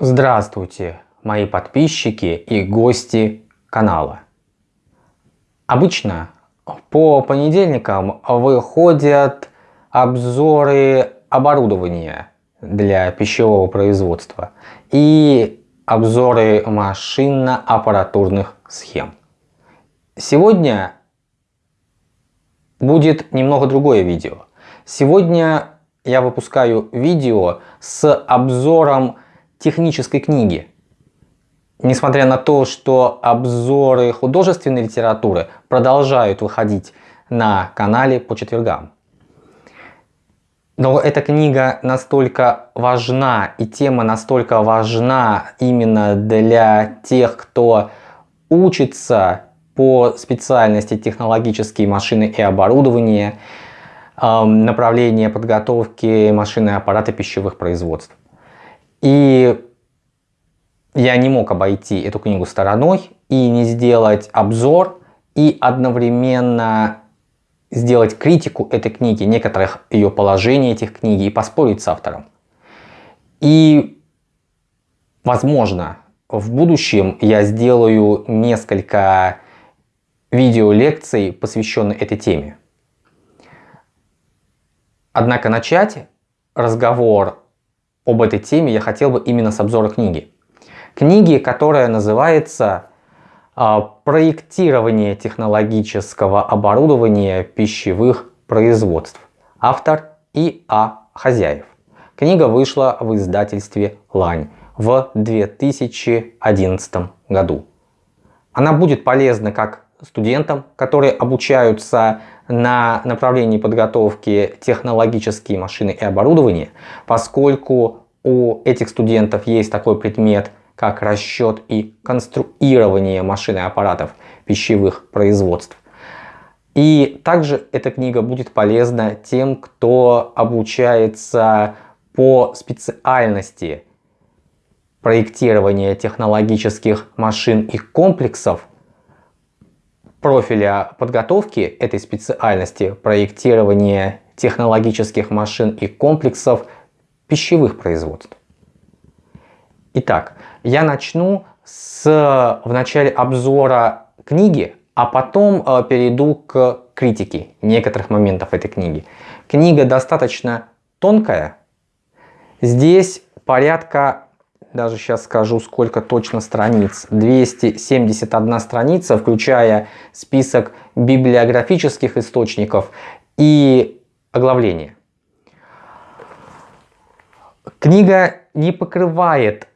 Здравствуйте, мои подписчики и гости канала. Обычно по понедельникам выходят обзоры оборудования для пищевого производства и обзоры машинно-аппаратурных схем. Сегодня будет немного другое видео. Сегодня я выпускаю видео с обзором технической книги. Несмотря на то, что обзоры художественной литературы продолжают выходить на канале по четвергам. Но эта книга настолько важна и тема настолько важна именно для тех, кто учится по специальности технологические машины и оборудование, направление подготовки машины и аппарата пищевых производств. И я не мог обойти эту книгу стороной и не сделать обзор и одновременно сделать критику этой книги, некоторых ее положений этих книги и поспорить с автором. И, возможно, в будущем я сделаю несколько видеолекций, посвященных этой теме. Однако начать разговор об этой теме я хотел бы именно с обзора книги. Книги, которая называется а, «Проектирование технологического оборудования пищевых производств». Автор И.А. Хозяев. Книга вышла в издательстве «Лань» в 2011 году. Она будет полезна как студентам, которые обучаются на направлении подготовки технологические машины и оборудование, поскольку у этих студентов есть такой предмет, как расчет и конструирование машин и аппаратов пищевых производств. И также эта книга будет полезна тем, кто обучается по специальности проектирования технологических машин и комплексов профиля подготовки этой специальности проектирования технологических машин и комплексов пищевых производств. Итак, я начну с в начале обзора книги, а потом э, перейду к критике некоторых моментов этой книги. Книга достаточно тонкая. Здесь порядка даже сейчас скажу, сколько точно страниц. 271 страница, включая список библиографических источников и оглавление. Книга не покрывает,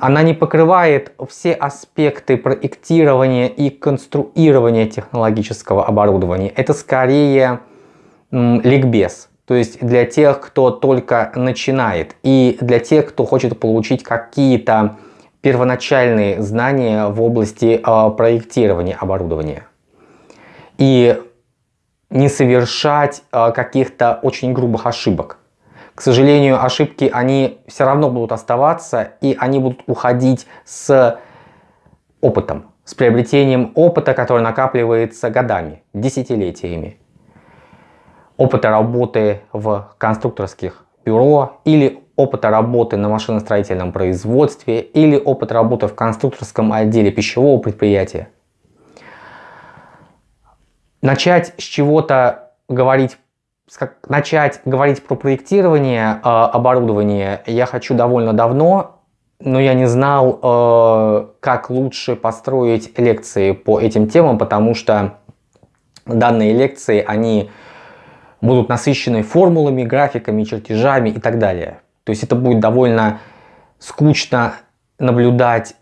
она не покрывает все аспекты проектирования и конструирования технологического оборудования. Это скорее ликбез. То есть для тех, кто только начинает и для тех, кто хочет получить какие-то первоначальные знания в области э, проектирования оборудования. И не совершать э, каких-то очень грубых ошибок. К сожалению, ошибки, они все равно будут оставаться, и они будут уходить с опытом, с приобретением опыта, который накапливается годами, десятилетиями опыта работы в конструкторских бюро или опыта работы на машиностроительном производстве или опыт работы в конструкторском отделе пищевого предприятия. Начать с чего-то говорить, начать говорить про проектирование э, оборудования я хочу довольно давно, но я не знал, э, как лучше построить лекции по этим темам, потому что данные лекции, они будут насыщены формулами, графиками, чертежами и так далее. То есть это будет довольно скучно наблюдать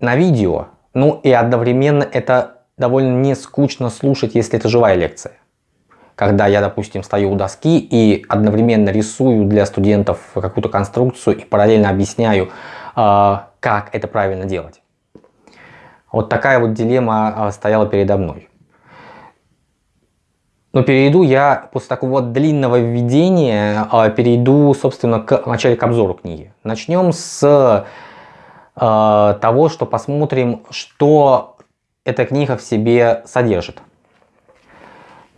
на видео, ну и одновременно это довольно не скучно слушать, если это живая лекция. Когда я, допустим, стою у доски и одновременно рисую для студентов какую-то конструкцию и параллельно объясняю, а, как это правильно делать. Вот такая вот дилемма а, стояла передо мной. Но перейду я после такого длинного введения, а, перейду, собственно, к начале к обзору книги. Начнем с э, того, что посмотрим, что эта книга в себе содержит.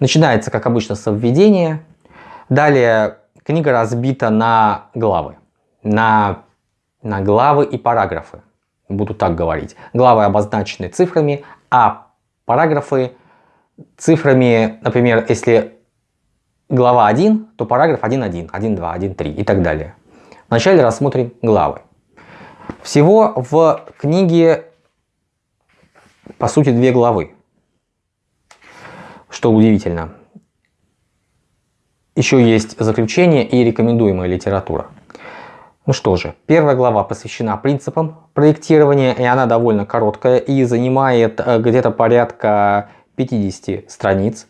Начинается, как обычно, с введения. Далее книга разбита на главы, на на главы и параграфы. Буду так говорить. Главы обозначены цифрами, а параграфы цифрами, например, если глава 1, то параграф 1.1, 1.2, 1.3 и так далее. Вначале рассмотрим главы. Всего в книге, по сути, две главы. Что удивительно. Еще есть заключение и рекомендуемая литература. Ну что же, первая глава посвящена принципам проектирования, и она довольно короткая и занимает э, где-то порядка 50 страниц.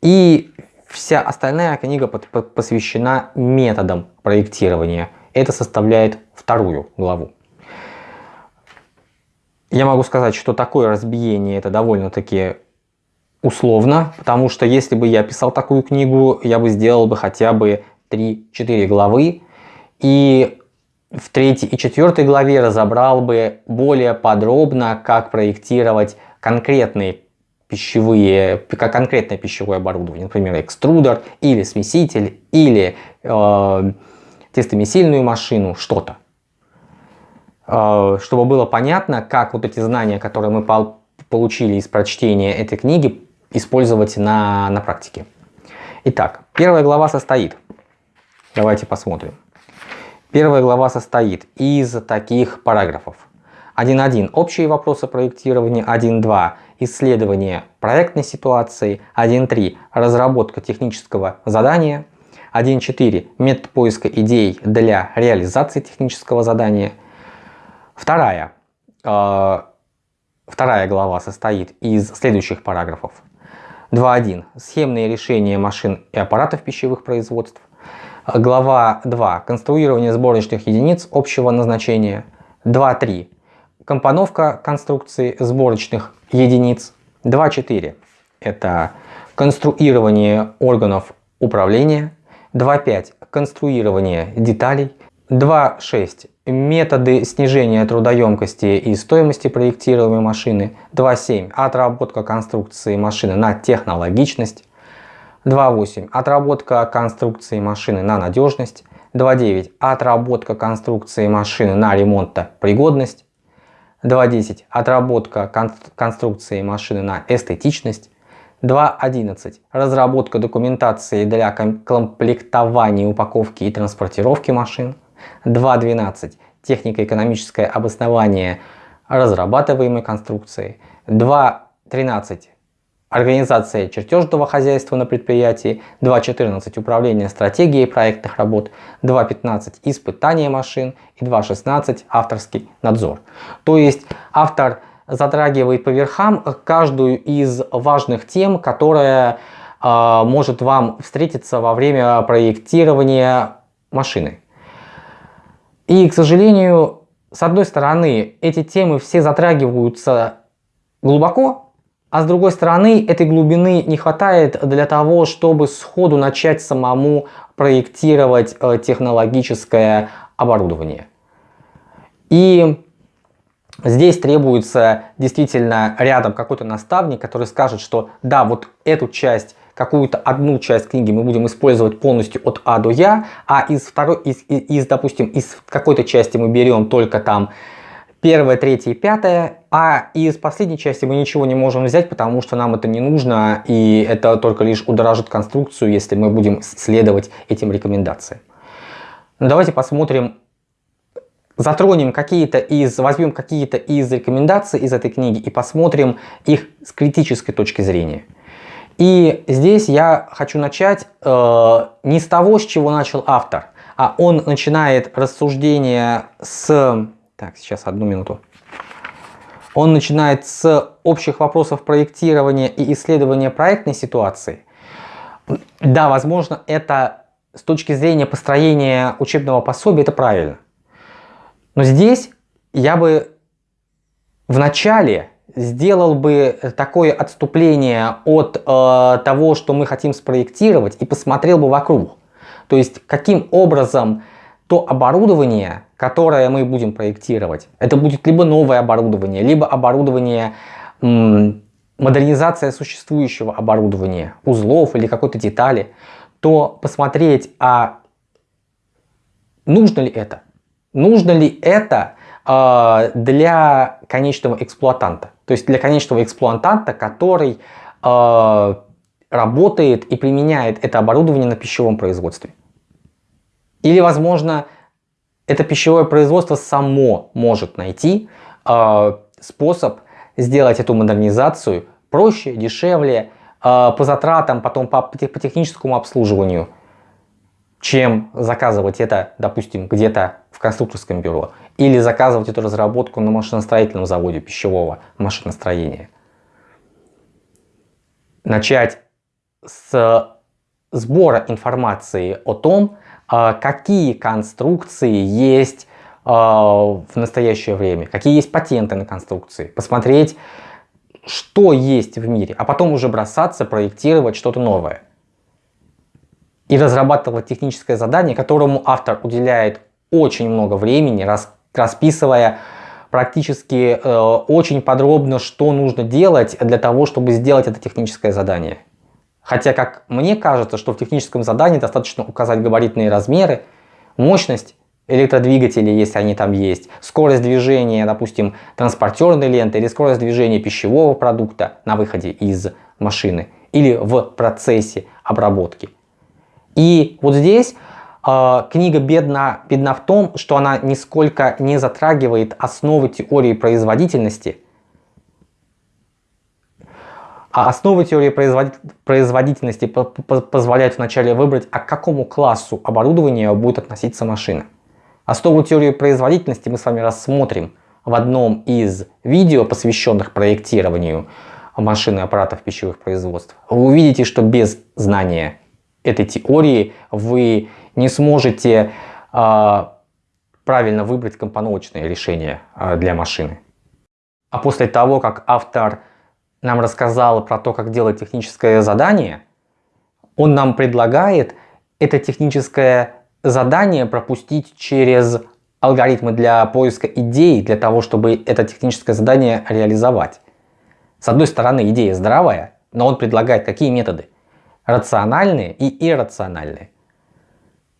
И вся остальная книга посвящена методам проектирования. Это составляет вторую главу. Я могу сказать, что такое разбиение это довольно-таки условно, потому что если бы я писал такую книгу, я бы сделал бы хотя бы 3-4 главы. И в третьей и четвертой главе разобрал бы более подробно, как проектировать конкретные пищевые, конкретное пищевое оборудование, например, экструдер или смеситель, или э, тестомесильную машину, что-то. Э, чтобы было понятно, как вот эти знания, которые мы получили из прочтения этой книги, использовать на, на практике. Итак, первая глава состоит. Давайте посмотрим. Первая глава состоит из таких параграфов. 1.1. Общие вопросы проектирования. 1.2. Исследование проектной ситуации. 1.3. Разработка технического задания. 1.4. Метод поиска идей для реализации технического задания. Вторая. Э, вторая глава состоит из следующих параграфов. 2.1. Схемные решения машин и аппаратов пищевых производств. Глава 2. Конструирование сборочных единиц общего назначения. 2.3. Компоновка конструкции сборочных единиц. 2.4. Это конструирование органов управления. 2.5. Конструирование деталей. 2.6. Методы снижения трудоемкости и стоимости проектируемой машины. 2.7. Отработка конструкции машины на технологичность. 2.8. Отработка конструкции машины на надежность. 2.9. Отработка конструкции машины на ремонтопригодность. 2.10. Отработка кон конструкции машины на эстетичность. 2.11. Разработка документации для комплектования, упаковки и транспортировки машин. 2.12. Технико-экономическое обоснование разрабатываемой конструкции. 2.13 Организация чертежного хозяйства на предприятии, 2.14 управление стратегией проектных работ, 2.15 испытание машин и 2.16 авторский надзор. То есть автор затрагивает по верхам каждую из важных тем, которая э, может вам встретиться во время проектирования машины. И, к сожалению, с одной стороны, эти темы все затрагиваются глубоко, а с другой стороны, этой глубины не хватает для того, чтобы сходу начать самому проектировать э, технологическое оборудование. И здесь требуется действительно рядом какой-то наставник, который скажет, что да, вот эту часть какую-то одну часть книги мы будем использовать полностью от А до Я, а из второй, из, из, из допустим, из какой-то части мы берем только там первое, третье и пятое, а из последней части мы ничего не можем взять, потому что нам это не нужно, и это только лишь удорожит конструкцию, если мы будем следовать этим рекомендациям. Но ну, давайте посмотрим, затронем какие-то из, возьмем какие-то из рекомендаций из этой книги и посмотрим их с критической точки зрения. И здесь я хочу начать э, не с того, с чего начал автор, а он начинает рассуждение с так, сейчас одну минуту. Он начинает с общих вопросов проектирования и исследования проектной ситуации. Да, возможно, это с точки зрения построения учебного пособия, это правильно. Но здесь я бы в начале сделал бы такое отступление от э, того, что мы хотим спроектировать, и посмотрел бы вокруг. То есть, каким образом то оборудование, которое мы будем проектировать, это будет либо новое оборудование, либо оборудование, модернизация существующего оборудования, узлов или какой-то детали, то посмотреть, а нужно ли это? нужно ли это э, для конечного эксплуатанта. То есть для конечного эксплуатанта, который э, работает и применяет это оборудование на пищевом производстве. Или, возможно, это пищевое производство само может найти э, способ сделать эту модернизацию проще, дешевле, э, по затратам, потом по, по техническому обслуживанию, чем заказывать это, допустим, где-то в конструкторском бюро или заказывать эту разработку на машиностроительном заводе пищевого машиностроения. Начать с сбора информации о том, а, какие конструкции есть а, в настоящее время, какие есть патенты на конструкции, посмотреть, что есть в мире, а потом уже бросаться, проектировать что-то новое. И разрабатывать техническое задание, которому автор уделяет очень много времени, расписывая практически э, очень подробно, что нужно делать для того, чтобы сделать это техническое задание. Хотя, как мне кажется, что в техническом задании достаточно указать габаритные размеры, мощность электродвигателей, если они там есть, скорость движения, допустим, транспортерной ленты или скорость движения пищевого продукта на выходе из машины или в процессе обработки. И вот здесь э, книга бедна, бедна в том, что она нисколько не затрагивает основы теории производительности – а основы теории производительности позволяют вначале выбрать, а к какому классу оборудования будет относиться машина. Основу теории производительности мы с вами рассмотрим в одном из видео, посвященных проектированию машин и аппаратов пищевых производств. Вы увидите, что без знания этой теории вы не сможете э, правильно выбрать компоновочное решение э, для машины. А после того, как автор нам рассказал про то, как делать техническое задание, он нам предлагает это техническое задание пропустить через алгоритмы для поиска идей, для того, чтобы это техническое задание реализовать. С одной стороны, идея здравая, но он предлагает какие методы? Рациональные и иррациональные.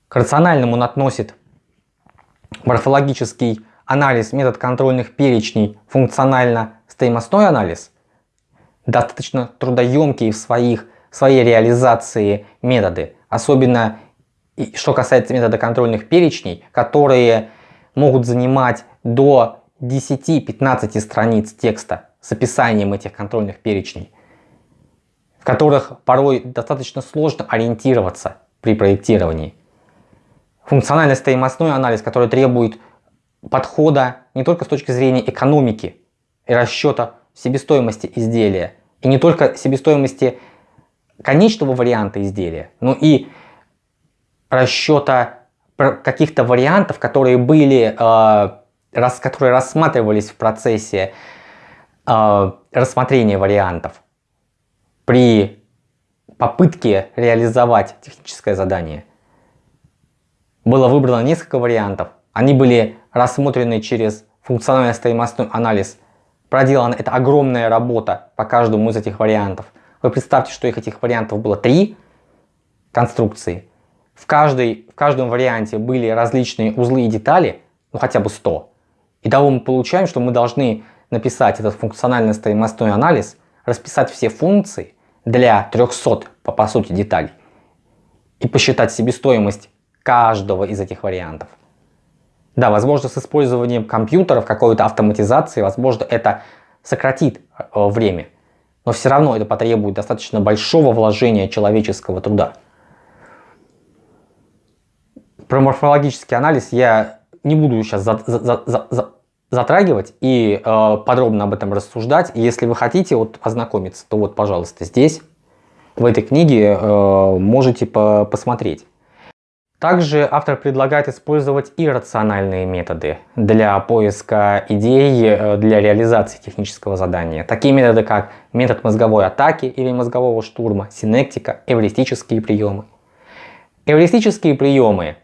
К рациональному он относит морфологический анализ, метод контрольных перечней, функционально-стоимостной анализ достаточно трудоемкие в своих, своей реализации методы. Особенно что касается метода контрольных перечней, которые могут занимать до 10-15 страниц текста с описанием этих контрольных перечней, в которых порой достаточно сложно ориентироваться при проектировании. Функционально-стоимостной анализ, который требует подхода не только с точки зрения экономики и расчета себестоимости изделия. И не только себестоимости конечного варианта изделия, но и расчета каких-то вариантов, которые были, э, рас, которые рассматривались в процессе э, рассмотрения вариантов при попытке реализовать техническое задание. Было выбрано несколько вариантов. Они были рассмотрены через функционально-стоимостной анализ проделана эта огромная работа по каждому из этих вариантов. Вы представьте, что их этих вариантов было три конструкции. В, каждой, в каждом варианте были различные узлы и детали, ну хотя бы 100. И того мы получаем, что мы должны написать этот функционально-стоимостной анализ, расписать все функции для 300 по, по сути деталей и посчитать себестоимость каждого из этих вариантов. Да, возможно, с использованием компьютеров, какой-то автоматизации, возможно, это сократит э, время. Но все равно это потребует достаточно большого вложения человеческого труда. Про морфологический анализ я не буду сейчас за, за, за, за, затрагивать и э, подробно об этом рассуждать. Если вы хотите вот, ознакомиться, то вот, пожалуйста, здесь, в этой книге, э, можете по посмотреть. Также автор предлагает использовать иррациональные методы для поиска идей э, для реализации технического задания. Такие методы, как метод мозговой атаки или мозгового штурма, синектика, эвристические приемы. Эвристические приемы,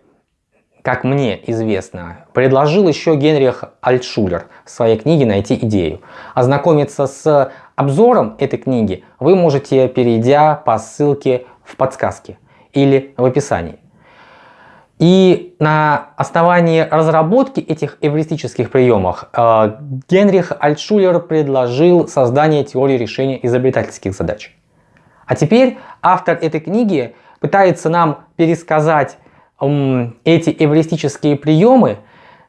как мне известно, предложил еще Генрих Альтшулер в своей книге «Найти идею». Ознакомиться с обзором этой книги вы можете, перейдя по ссылке в подсказке или в описании. И на основании разработки этих эвристических приемов э, Генрих Альтшулер предложил создание теории решения изобретательских задач. А теперь автор этой книги пытается нам пересказать эти эвристические приемы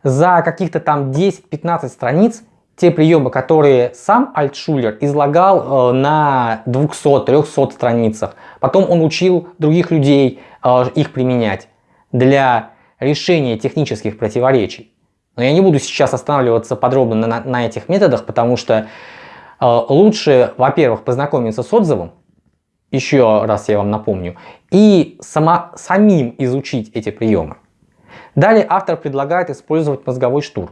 за каких-то там 10-15 страниц, те приемы, которые сам Альтшулер излагал э, на 200-300 страницах. Потом он учил других людей э, их применять для решения технических противоречий. Но я не буду сейчас останавливаться подробно на, на этих методах, потому что э, лучше, во-первых, познакомиться с отзывом, еще раз я вам напомню, и сама, самим изучить эти приемы. Далее автор предлагает использовать мозговой штурм.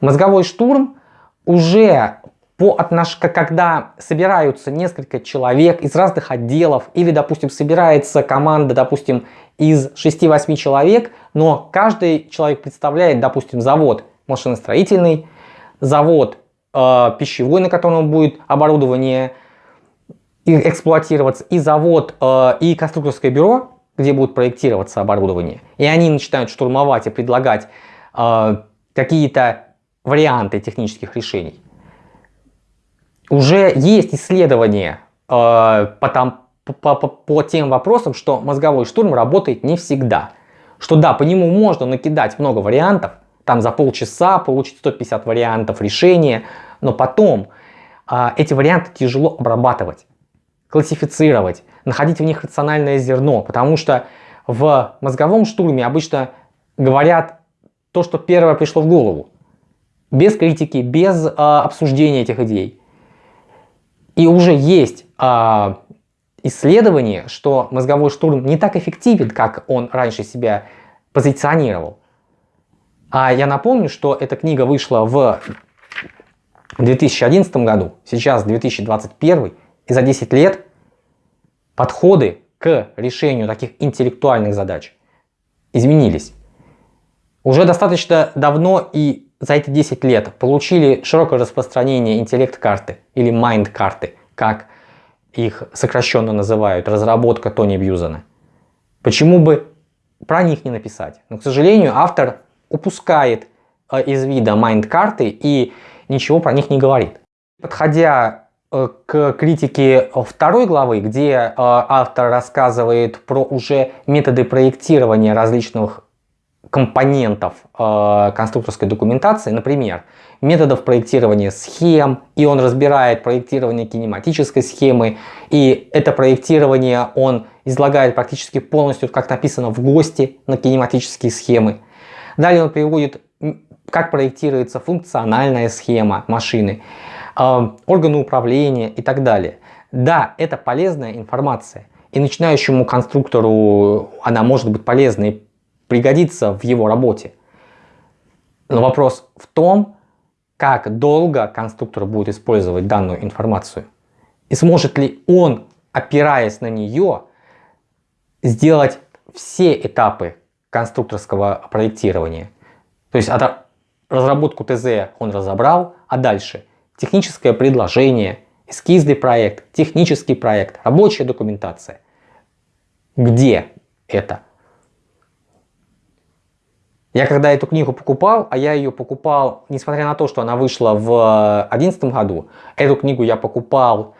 Мозговой штурм уже по отнош... когда собираются несколько человек из разных отделов, или, допустим, собирается команда, допустим, из 6-8 человек, но каждый человек представляет, допустим, завод машиностроительный, завод э, пищевой, на котором будет оборудование эксплуатироваться, и завод, э, и конструкторское бюро, где будет проектироваться оборудование. И они начинают штурмовать и предлагать э, какие-то варианты технических решений уже есть исследования э, по, там, по, по, по тем вопросам, что мозговой штурм работает не всегда. Что да, по нему можно накидать много вариантов, там за полчаса получить 150 вариантов решения, но потом э, эти варианты тяжело обрабатывать, классифицировать, находить в них рациональное зерно, потому что в мозговом штурме обычно говорят то, что первое пришло в голову, без критики, без э, обсуждения этих идей. И уже есть а, исследование, что мозговой штурм не так эффективен, как он раньше себя позиционировал. А я напомню, что эта книга вышла в 2011 году, сейчас 2021, и за 10 лет подходы к решению таких интеллектуальных задач изменились. Уже достаточно давно и за эти 10 лет получили широкое распространение интеллект-карты или майнд-карты, как их сокращенно называют, разработка Тони Бьюзена. Почему бы про них не написать? Но, к сожалению, автор упускает э, из вида майнд-карты и ничего про них не говорит. Подходя э, к критике второй главы, где э, автор рассказывает про уже методы проектирования различных компонентов э, конструкторской документации, например, методов проектирования схем, и он разбирает проектирование кинематической схемы, и это проектирование он излагает практически полностью, как написано в ГОСТе на кинематические схемы. Далее он приводит, как проектируется функциональная схема машины, э, органы управления и так далее. Да, это полезная информация, и начинающему конструктору она может быть полезной пригодится в его работе. Но вопрос в том, как долго конструктор будет использовать данную информацию. И сможет ли он, опираясь на нее, сделать все этапы конструкторского проектирования. То есть разработку ТЗ он разобрал, а дальше техническое предложение, эскизный проект, технический проект, рабочая документация. Где это? Я когда эту книгу покупал, а я ее покупал, несмотря на то, что она вышла в 2011 году, эту книгу я покупал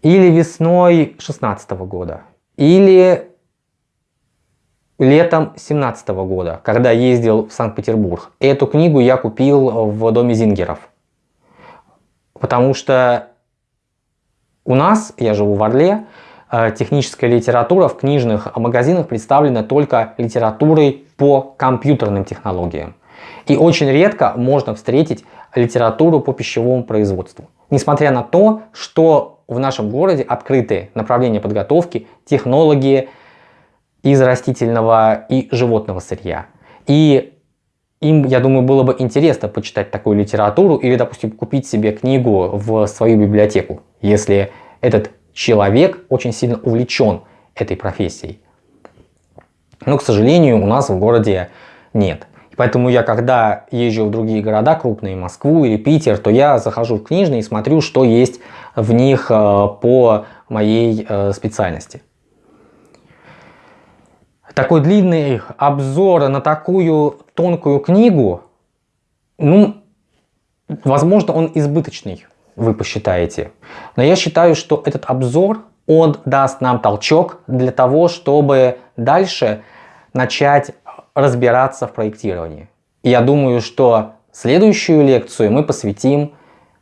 или весной 16 года, или летом 17 года, когда ездил в Санкт-Петербург. Эту книгу я купил в доме Зингеров. Потому что у нас, я живу в Орле, Э, техническая литература в книжных магазинах представлена только литературой по компьютерным технологиям. И очень редко можно встретить литературу по пищевому производству. Несмотря на то, что в нашем городе открыты направления подготовки, технологии из растительного и животного сырья. И им, я думаю, было бы интересно почитать такую литературу или, допустим, купить себе книгу в свою библиотеку, если этот человек очень сильно увлечен этой профессией. Но, к сожалению, у нас в городе нет. Поэтому я, когда езжу в другие города крупные, Москву или Питер, то я захожу в книжные и смотрю, что есть в них э, по моей э, специальности. такой длинный обзор на такую тонкую книгу, ну, возможно, он избыточный, вы посчитаете. Но я считаю, что этот обзор, он даст нам толчок для того, чтобы дальше начать разбираться в проектировании. И я думаю, что следующую лекцию мы посвятим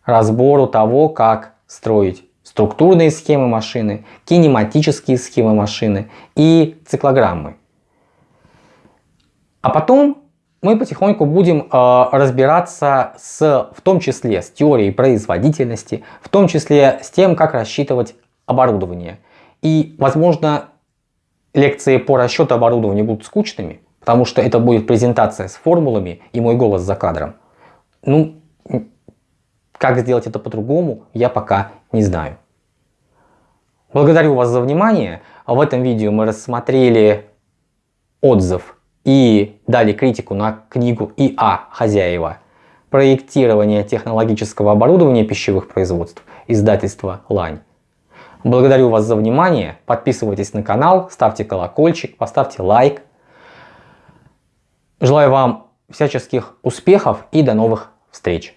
разбору того, как строить структурные схемы машины, кинематические схемы машины и циклограммы. А потом мы потихоньку будем э, разбираться с, в том числе с теорией производительности, в том числе с тем, как рассчитывать оборудование. И, возможно, лекции по расчету оборудования будут скучными, потому что это будет презентация с формулами и мой голос за кадром. Ну, как сделать это по-другому, я пока не знаю. Благодарю вас за внимание. В этом видео мы рассмотрели отзыв и дали критику на книгу И.А. Хозяева «Проектирование технологического оборудования пищевых производств» издательства «Лань». Благодарю вас за внимание. Подписывайтесь на канал, ставьте колокольчик, поставьте лайк. Желаю вам всяческих успехов и до новых встреч.